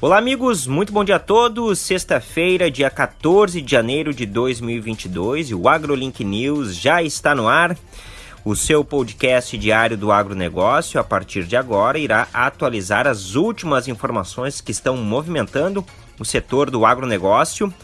Olá, amigos, muito bom dia a todos. Sexta-feira, dia 14 de janeiro de 2022, e o AgroLink News já está no ar. O seu podcast diário do agronegócio, a partir de agora, irá atualizar as últimas informações que estão movimentando o setor do agronegócio.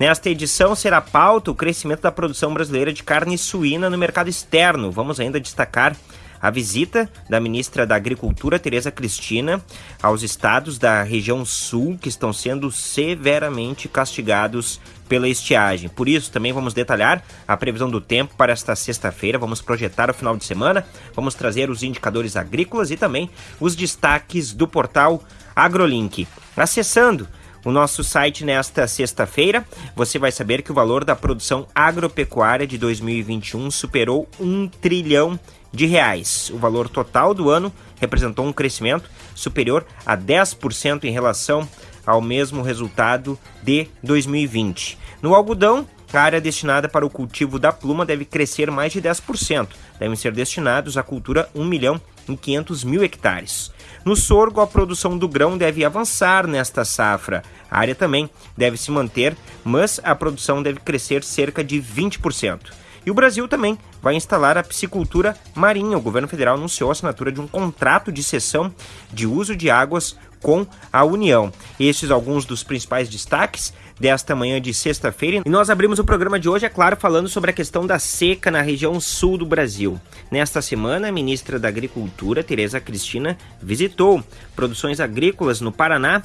Nesta edição será pauta o crescimento da produção brasileira de carne suína no mercado externo. Vamos ainda destacar a visita da ministra da Agricultura, Tereza Cristina, aos estados da região sul que estão sendo severamente castigados pela estiagem. Por isso, também vamos detalhar a previsão do tempo para esta sexta-feira, vamos projetar o final de semana, vamos trazer os indicadores agrícolas e também os destaques do portal AgroLink. Acessando o nosso site nesta sexta-feira, você vai saber que o valor da produção agropecuária de 2021 superou um trilhão de reais. O valor total do ano representou um crescimento superior a 10% em relação ao mesmo resultado de 2020. No algodão, a área destinada para o cultivo da pluma deve crescer mais de 10%. Devem ser destinados à cultura 1 milhão em 500 mil hectares. No sorgo, a produção do grão deve avançar nesta safra. A área também deve se manter, mas a produção deve crescer cerca de 20%. E o Brasil também vai instalar a piscicultura marinha. O governo federal anunciou a assinatura de um contrato de cessão de uso de águas com a União. Estes alguns dos principais destaques desta manhã de sexta-feira. E nós abrimos o programa de hoje, é claro, falando sobre a questão da seca na região sul do Brasil. Nesta semana, a ministra da Agricultura, Tereza Cristina, visitou produções agrícolas no Paraná,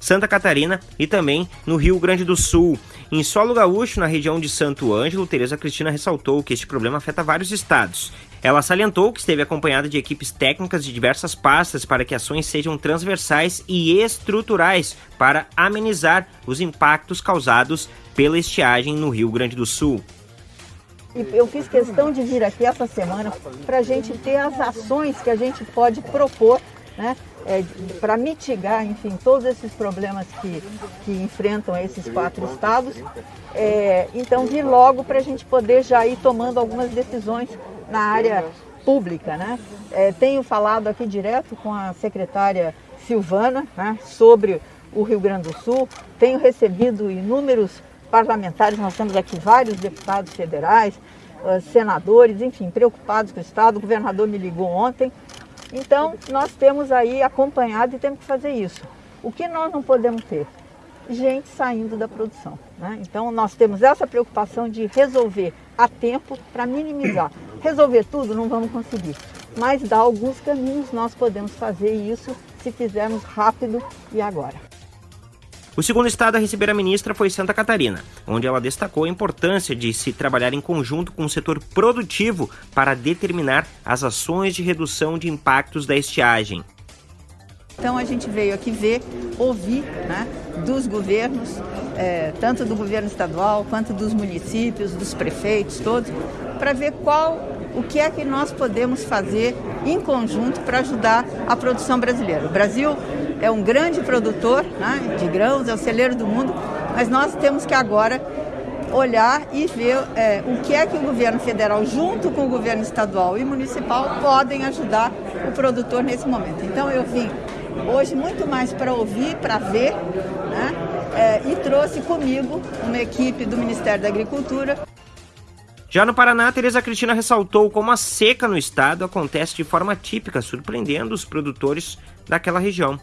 Santa Catarina e também no Rio Grande do Sul. Em solo gaúcho, na região de Santo Ângelo, Tereza Cristina ressaltou que este problema afeta vários estados. Ela salientou que esteve acompanhada de equipes técnicas de diversas pastas para que ações sejam transversais e estruturais para amenizar os impactos causados pela estiagem no Rio Grande do Sul. Eu fiz questão de vir aqui essa semana para a gente ter as ações que a gente pode propor né, é, para mitigar, enfim, todos esses problemas que, que enfrentam esses quatro estados. É, então, vir logo para a gente poder já ir tomando algumas decisões na área pública. Né? É, tenho falado aqui direto com a secretária Silvana né, sobre o Rio Grande do Sul, tenho recebido inúmeros parlamentares, nós temos aqui vários deputados federais, senadores, enfim, preocupados com o Estado. O governador me ligou ontem então, nós temos aí acompanhado e temos que fazer isso. O que nós não podemos ter? Gente saindo da produção. Né? Então, nós temos essa preocupação de resolver a tempo para minimizar. Resolver tudo não vamos conseguir, mas dar alguns caminhos nós podemos fazer isso se fizermos rápido e agora. O segundo estado a receber a ministra foi Santa Catarina, onde ela destacou a importância de se trabalhar em conjunto com o setor produtivo para determinar as ações de redução de impactos da estiagem. Então a gente veio aqui ver, ouvir né, dos governos, é, tanto do governo estadual quanto dos municípios, dos prefeitos, todos, para ver qual o que é que nós podemos fazer em conjunto para ajudar a produção brasileira. O Brasil é um grande produtor né, de grãos, é o celeiro do mundo, mas nós temos que agora olhar e ver é, o que é que o governo federal, junto com o governo estadual e municipal, podem ajudar o produtor nesse momento. Então eu vim hoje muito mais para ouvir, para ver, né, é, e trouxe comigo uma equipe do Ministério da Agricultura. Já no Paraná, Tereza Cristina ressaltou como a seca no estado acontece de forma típica, surpreendendo os produtores daquela região.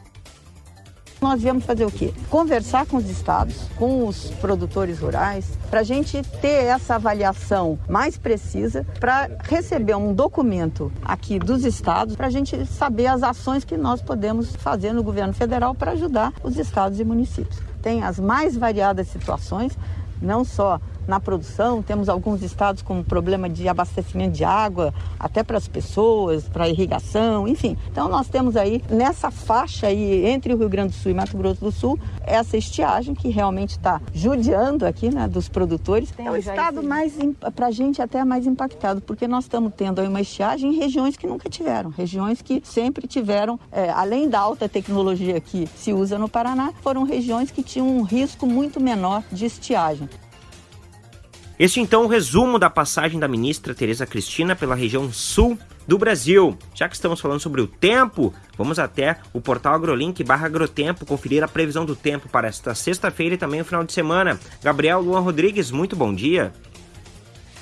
Nós viemos fazer o quê? Conversar com os estados, com os produtores rurais, para a gente ter essa avaliação mais precisa, para receber um documento aqui dos estados, para a gente saber as ações que nós podemos fazer no governo federal para ajudar os estados e municípios. Tem as mais variadas situações, não só na produção, temos alguns estados com problema de abastecimento de água, até para as pessoas, para irrigação, enfim. Então nós temos aí nessa faixa aí entre o Rio Grande do Sul e Mato Grosso do Sul essa estiagem que realmente está judiando aqui, né, dos produtores. Tem é o estado mais para a gente até mais impactado, porque nós estamos tendo aí uma estiagem em regiões que nunca tiveram, regiões que sempre tiveram, é, além da alta tecnologia que se usa no Paraná, foram regiões que tinham um risco muito menor de estiagem. Este então o resumo da passagem da ministra Tereza Cristina pela região sul do Brasil. Já que estamos falando sobre o tempo, vamos até o portal agrolink barra agrotempo conferir a previsão do tempo para esta sexta-feira e também o final de semana. Gabriel Luan Rodrigues, muito bom dia.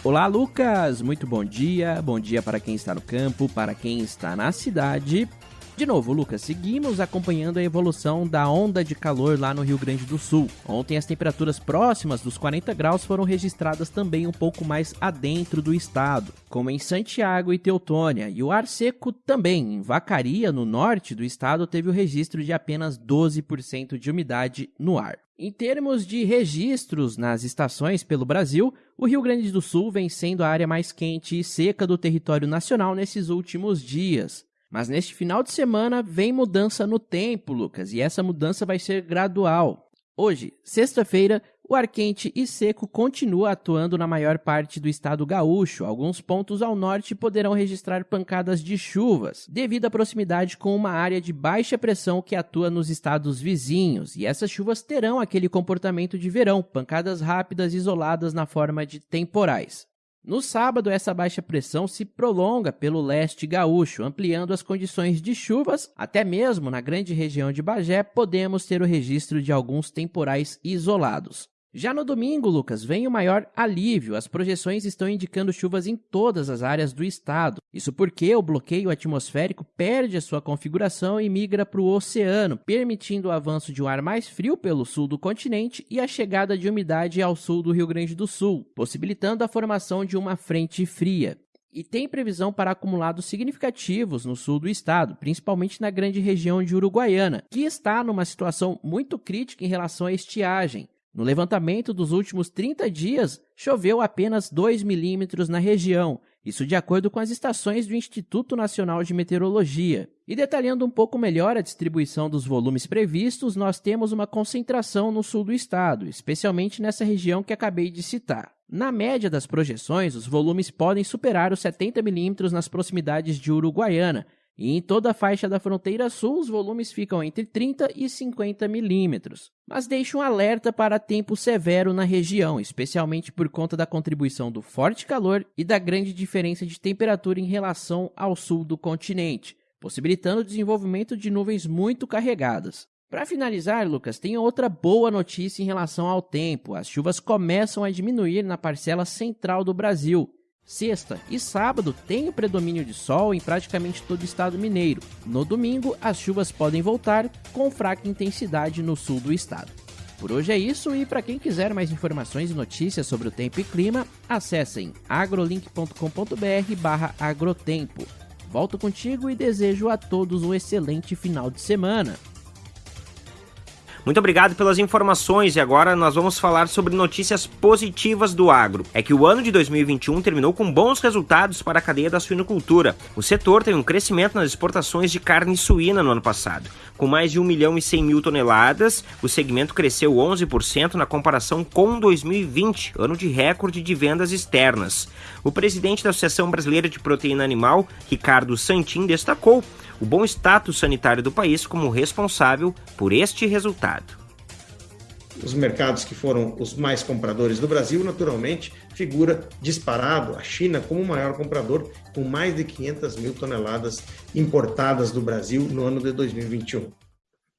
Olá, Lucas! Muito bom dia. Bom dia para quem está no campo, para quem está na cidade. De novo, Lucas, seguimos acompanhando a evolução da onda de calor lá no Rio Grande do Sul. Ontem as temperaturas próximas dos 40 graus foram registradas também um pouco mais adentro do estado, como em Santiago e Teutônia, e o ar seco também em Vacaria, no norte do estado, teve o registro de apenas 12% de umidade no ar. Em termos de registros nas estações pelo Brasil, o Rio Grande do Sul vem sendo a área mais quente e seca do território nacional nesses últimos dias. Mas neste final de semana vem mudança no tempo, Lucas, e essa mudança vai ser gradual. Hoje, sexta-feira, o ar quente e seco continua atuando na maior parte do estado gaúcho. Alguns pontos ao norte poderão registrar pancadas de chuvas, devido à proximidade com uma área de baixa pressão que atua nos estados vizinhos. E essas chuvas terão aquele comportamento de verão, pancadas rápidas isoladas na forma de temporais. No sábado, essa baixa pressão se prolonga pelo leste gaúcho, ampliando as condições de chuvas. Até mesmo na grande região de Bagé, podemos ter o registro de alguns temporais isolados. Já no domingo, Lucas, vem o maior alívio. As projeções estão indicando chuvas em todas as áreas do estado. Isso porque o bloqueio atmosférico perde a sua configuração e migra para o oceano, permitindo o avanço de um ar mais frio pelo sul do continente e a chegada de umidade ao sul do Rio Grande do Sul, possibilitando a formação de uma frente fria e tem previsão para acumulados significativos no sul do estado, principalmente na grande região de Uruguaiana, que está numa situação muito crítica em relação à estiagem. No levantamento dos últimos 30 dias, choveu apenas 2 milímetros na região, isso de acordo com as estações do Instituto Nacional de Meteorologia. E detalhando um pouco melhor a distribuição dos volumes previstos, nós temos uma concentração no sul do estado, especialmente nessa região que acabei de citar. Na média das projeções, os volumes podem superar os 70 milímetros nas proximidades de Uruguaiana, e em toda a faixa da fronteira sul, os volumes ficam entre 30 e 50 milímetros. Mas deixa um alerta para tempo severo na região, especialmente por conta da contribuição do forte calor e da grande diferença de temperatura em relação ao sul do continente, possibilitando o desenvolvimento de nuvens muito carregadas. Para finalizar, Lucas, tem outra boa notícia em relação ao tempo. As chuvas começam a diminuir na parcela central do Brasil Sexta e sábado tem o predomínio de sol em praticamente todo o estado mineiro. No domingo, as chuvas podem voltar com fraca intensidade no sul do estado. Por hoje é isso e para quem quiser mais informações e notícias sobre o tempo e clima, acessem agrolink.com.br/agrotempo. Volto contigo e desejo a todos um excelente final de semana. Muito obrigado pelas informações e agora nós vamos falar sobre notícias positivas do agro. É que o ano de 2021 terminou com bons resultados para a cadeia da suinocultura. O setor teve um crescimento nas exportações de carne suína no ano passado. Com mais de 1 milhão e 100 mil toneladas, o segmento cresceu 11% na comparação com 2020, ano de recorde de vendas externas. O presidente da Associação Brasileira de Proteína Animal, Ricardo Santin, destacou o bom status sanitário do país como responsável por este resultado. Os mercados que foram os mais compradores do Brasil, naturalmente, figura disparado a China como o maior comprador, com mais de 500 mil toneladas importadas do Brasil no ano de 2021.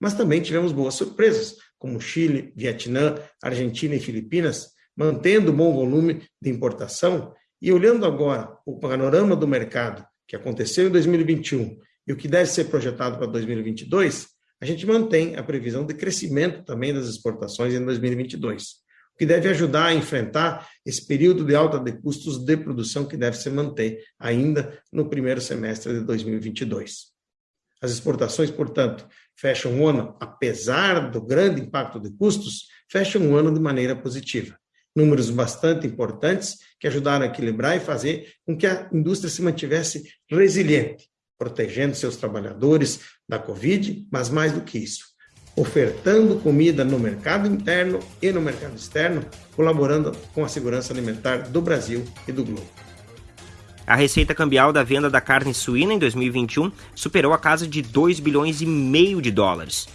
Mas também tivemos boas surpresas, como Chile, Vietnã, Argentina e Filipinas, mantendo bom volume de importação. E olhando agora o panorama do mercado que aconteceu em 2021 e o que deve ser projetado para 2022, a gente mantém a previsão de crescimento também das exportações em 2022, o que deve ajudar a enfrentar esse período de alta de custos de produção que deve se manter ainda no primeiro semestre de 2022. As exportações, portanto, fecham o ano, apesar do grande impacto de custos, fecham o ano de maneira positiva. Números bastante importantes que ajudaram a equilibrar e fazer com que a indústria se mantivesse resiliente, protegendo seus trabalhadores da Covid, mas mais do que isso, ofertando comida no mercado interno e no mercado externo, colaborando com a segurança alimentar do Brasil e do globo. A receita cambial da venda da carne suína em 2021 superou a casa de 2 bilhões e meio de dólares.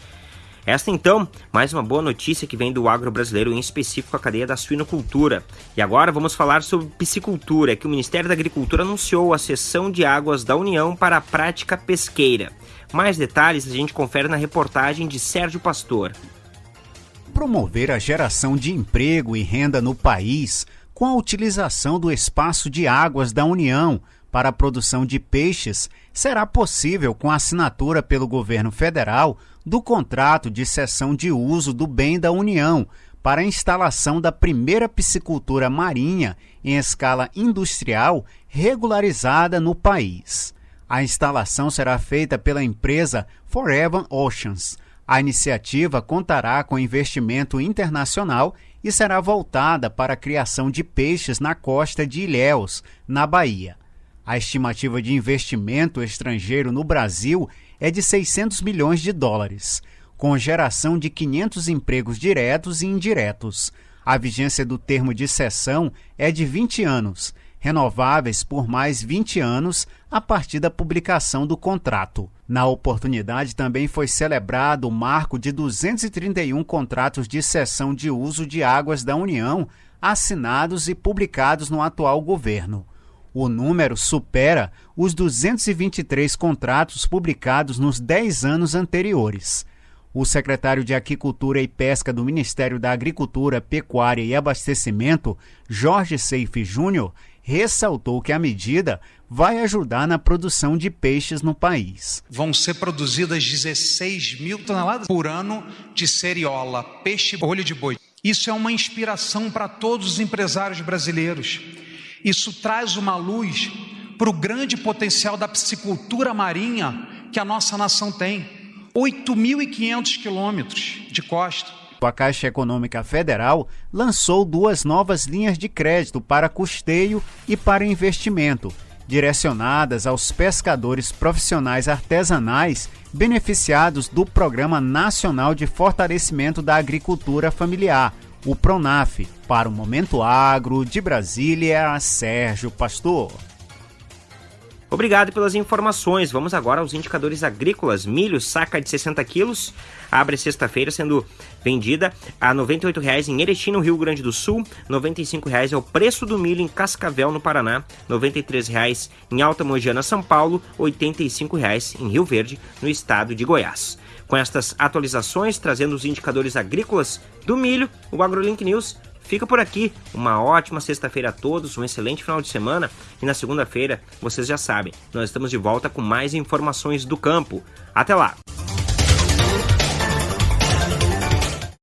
Esta então, mais uma boa notícia que vem do agro brasileiro, em específico a cadeia da suinocultura. E agora vamos falar sobre piscicultura, que o Ministério da Agricultura anunciou a cessão de águas da União para a prática pesqueira. Mais detalhes a gente confere na reportagem de Sérgio Pastor. Promover a geração de emprego e renda no país com a utilização do espaço de águas da União para a produção de peixes será possível com a assinatura pelo governo federal do contrato de cessão de uso do bem da União para a instalação da primeira piscicultura marinha em escala industrial regularizada no país. A instalação será feita pela empresa Forever Oceans. A iniciativa contará com investimento internacional e será voltada para a criação de peixes na costa de Ilhéus, na Bahia. A estimativa de investimento estrangeiro no Brasil é de 600 milhões de dólares, com geração de 500 empregos diretos e indiretos. A vigência do termo de cessão é de 20 anos, renováveis por mais 20 anos a partir da publicação do contrato. Na oportunidade também foi celebrado o marco de 231 contratos de cessão de uso de águas da União assinados e publicados no atual governo. O número supera os 223 contratos publicados nos 10 anos anteriores. O secretário de Aquicultura e Pesca do Ministério da Agricultura, Pecuária e Abastecimento, Jorge Seife Júnior, ressaltou que a medida vai ajudar na produção de peixes no país. Vão ser produzidas 16 mil toneladas por ano de seriola, peixe olho de boi. Isso é uma inspiração para todos os empresários brasileiros isso traz uma luz para o grande potencial da piscicultura marinha que a nossa nação tem. 8.500 quilômetros de costa. A Caixa Econômica Federal lançou duas novas linhas de crédito para custeio e para investimento, direcionadas aos pescadores profissionais artesanais beneficiados do Programa Nacional de Fortalecimento da Agricultura Familiar, o Pronaf. Para o Momento Agro de Brasília, Sérgio Pastor. Obrigado pelas informações. Vamos agora aos indicadores agrícolas. Milho, saca de 60 quilos, abre sexta-feira sendo vendida a R$ 98,00 em Erechim, no Rio Grande do Sul. R$ 95,00 é o preço do milho em Cascavel, no Paraná. R$ 93,00 em Alta Mogiana, São Paulo. R$ 85,00 em Rio Verde, no estado de Goiás. Com estas atualizações, trazendo os indicadores agrícolas do milho, o AgroLink News fica por aqui. Uma ótima sexta-feira a todos, um excelente final de semana e na segunda-feira, vocês já sabem, nós estamos de volta com mais informações do campo. Até lá!